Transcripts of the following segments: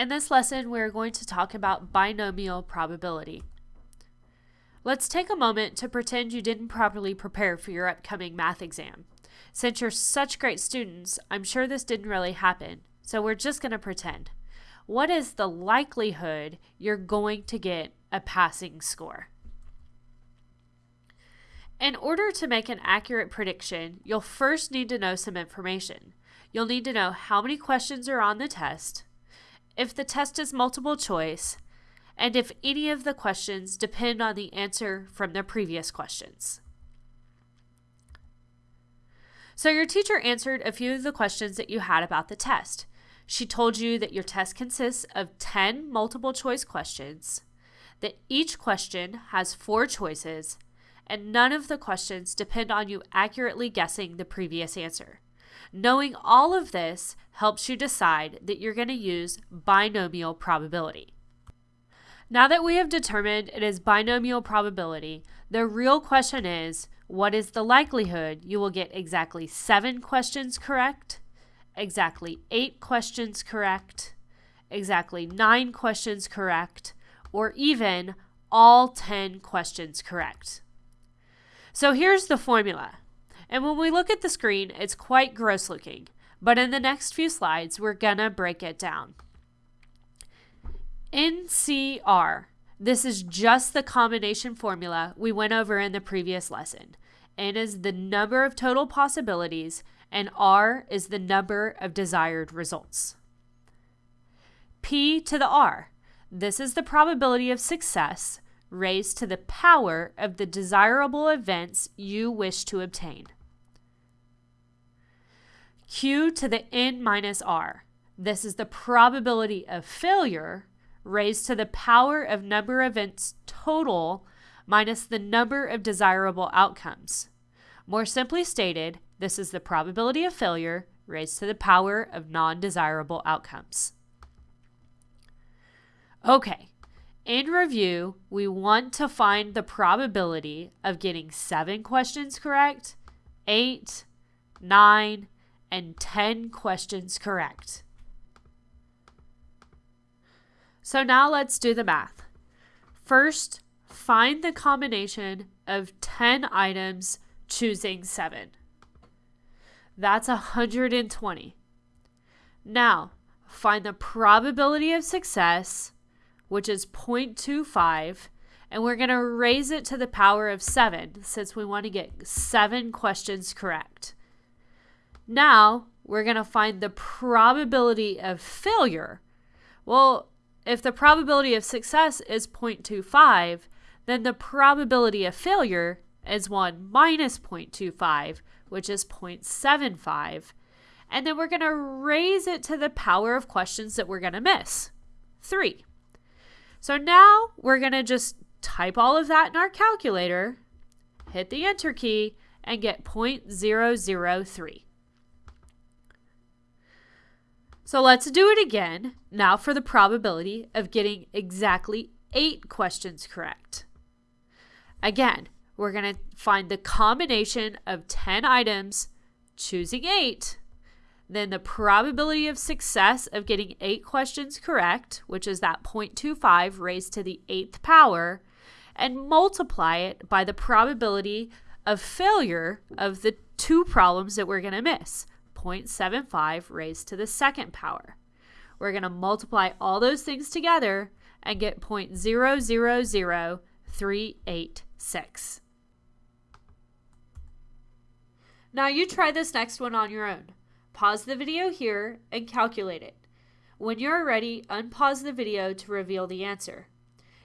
In this lesson, we're going to talk about binomial probability. Let's take a moment to pretend you didn't properly prepare for your upcoming math exam. Since you're such great students, I'm sure this didn't really happen, so we're just going to pretend. What is the likelihood you're going to get a passing score? In order to make an accurate prediction, you'll first need to know some information. You'll need to know how many questions are on the test, if the test is multiple choice, and if any of the questions depend on the answer from the previous questions. So your teacher answered a few of the questions that you had about the test. She told you that your test consists of 10 multiple choice questions, that each question has four choices, and none of the questions depend on you accurately guessing the previous answer. Knowing all of this helps you decide that you're going to use binomial probability. Now that we have determined it is binomial probability, the real question is, what is the likelihood you will get exactly seven questions correct, exactly eight questions correct, exactly nine questions correct, or even all 10 questions correct? So here's the formula. And when we look at the screen, it's quite gross looking. But in the next few slides, we're gonna break it down. NCR. This is just the combination formula we went over in the previous lesson. N is the number of total possibilities, and R is the number of desired results. P to the R. This is the probability of success raised to the power of the desirable events you wish to obtain. Q to the n minus r. This is the probability of failure raised to the power of number of events total minus the number of desirable outcomes. More simply stated, this is the probability of failure raised to the power of non-desirable outcomes. Okay, in review, we want to find the probability of getting seven questions correct, eight, nine, and 10 questions correct. So now let's do the math. First, find the combination of 10 items choosing 7. That's 120. Now, find the probability of success, which is 0.25, and we're going to raise it to the power of 7 since we want to get 7 questions correct. Now we're going to find the probability of failure. Well, if the probability of success is 0.25, then the probability of failure is 1 minus 0.25, which is 0.75. And then we're going to raise it to the power of questions that we're going to miss, 3. So now we're going to just type all of that in our calculator, hit the enter key, and get 0.003. So let's do it again, now for the probability of getting exactly eight questions correct. Again, we're going to find the combination of 10 items, choosing eight, then the probability of success of getting eight questions correct, which is that 0.25 raised to the eighth power, and multiply it by the probability of failure of the two problems that we're going to miss, 0.75 raised to the second power. We're going to multiply all those things together and get 0.000386. Now you try this next one on your own. Pause the video here and calculate it. When you're ready, unpause the video to reveal the answer.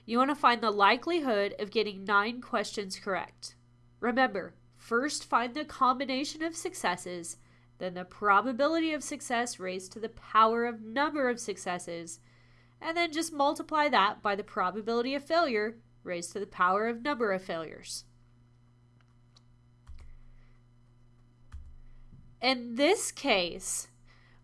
You want to find the likelihood of getting 9 questions correct. Remember, first find the combination of successes then the probability of success raised to the power of number of successes, and then just multiply that by the probability of failure raised to the power of number of failures. In this case,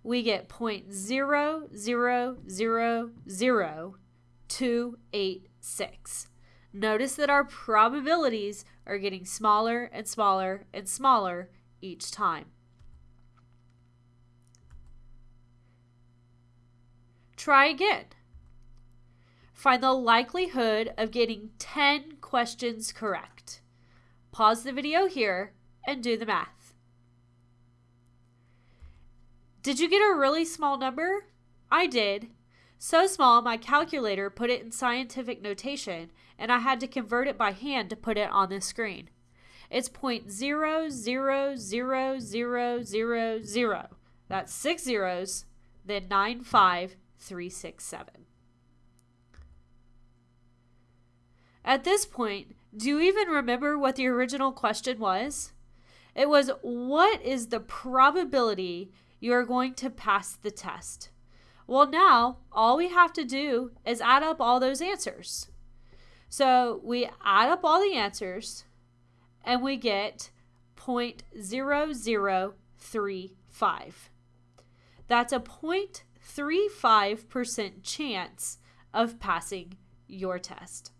we get 0.0000286. Notice that our probabilities are getting smaller and smaller and smaller each time. Try again. Find the likelihood of getting 10 questions correct. Pause the video here and do the math. Did you get a really small number? I did. So small, my calculator put it in scientific notation, and I had to convert it by hand to put it on the screen. It's point zero zero zero zero zero zero. That's six zeros, then nine five three six seven. At this point, do you even remember what the original question was? It was what is the probability you are going to pass the test? Well, now all we have to do is add up all those answers. So we add up all the answers and we get 0.0035. That's a 0.35% chance of passing your test.